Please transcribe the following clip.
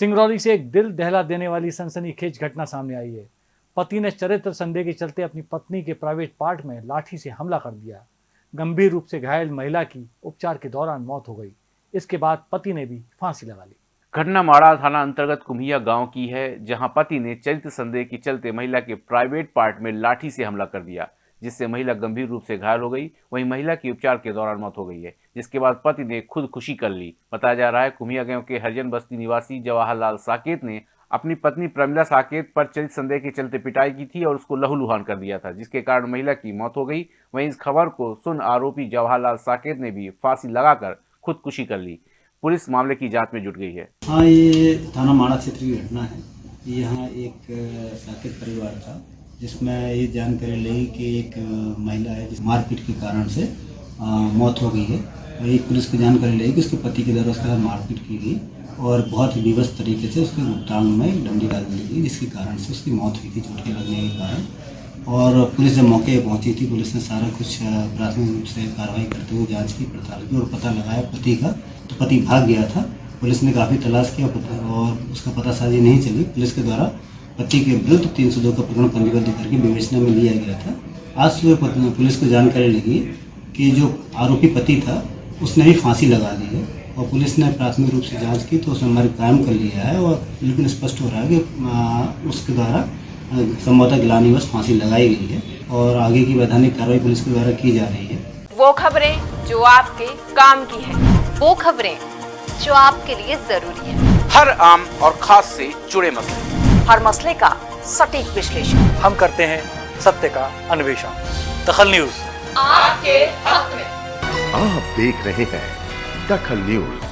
सिंगरौली से एक दिल दहला देने वाली सनसनीखेज घटना सामने आई है। पति ने चरित्र संदेह के चलते अपनी पत्नी के प्राइवेट पार्ट में लाठी से हमला कर दिया। गंभीर रूप से घायल महिला की उपचार के दौरान मौत हो गई। इसके बाद पति ने भी फांसी लगा ली। घटना माड़ा थाना अंतर्गत कुम्हिया गाँव की है, जहाँ पति ने चरित्र संदेह के चलते महिला के प्राइवेट पार्ट में लाठी से हमला कर दिया। जिससे महिला गंभीर रूप से घायल हो गई। वहीं महिला की उपचार के दौरान मौत हो गई है, जिसके बाद पति ने खुद खुशी कर ली। बताया जा रहा है, कुमिया गाँव के हरिजन बस्ती निवासी जवाहरलाल साकेत ने अपनी पत्नी प्रमिला साकेत पर चरित्र संदेह के चलते पिटाई की थी और उसको लहूलुहान कर दिया था, जिसके कारण महिला की मौत हो गई। वहीं इस खबर को सुन आरोपी जवाहरलाल साकेत ने भी फांसी लगाकर खुदकुशी कर ली। पुलिस मामले की जाँच में जुट गई है। हाँ ये थाना माड़ा क्षेत्र की घटना है। यहाँ एक साकेत परिवार था। जिसमें ये जानकारी ली कि एक महिला है जिस मारपीट के कारण से अ, मौत हो गई है। और एक पुलिस को जानकारी ली कि उसके पति के द्वारा उसके मारपीट की गई और बहुत ही विवश तरीके से उसके गुप्तांग में डंडी डाल दी गई जिसके कारण से उसकी मौत हुई थी चोट के लगने के कारण। और पुलिस जब मौके पर पहुँची थी पुलिस ने सारा कुछ प्राथमिक रूप से कार्रवाई करते हुए जाँच की पड़ताल की और पता लगाया पति का तो पति भाग गया था। पुलिस ने काफ़ी तलाश किया और उसका पता साजी नहीं चली। पुलिस के द्वारा पति के विरुद्ध तीन सौ दो का प्रकरण पंजीबद्ध करके विवेचना में लिया गया था। आज सुबह पुलिस को जानकारी लगी कि जो आरोपी पति था उसने भी फांसी लगा दी है और पुलिस ने प्राथमिक रूप से जाँच की तो उसने हमारे कायम कर लिया है और लेकिन स्पष्ट हो रहा है कि उसके द्वारा संभवतः गिलानीवश फांसी लगाई गई है और आगे की वैधानिक कार्रवाई पुलिस के द्वारा की जा रही है। वो खबरें जो आपके काम की है वो खबरें जो आपके लिए ज़रूरी है। हर आम और खास से जुड़े मसले। हर मसले का सटीक विश्लेषण। हम करते हैं सत्य का अन्वेषण। दखल न्यूज़। आपके हक में। आप देख रहे हैं दखल न्यूज़।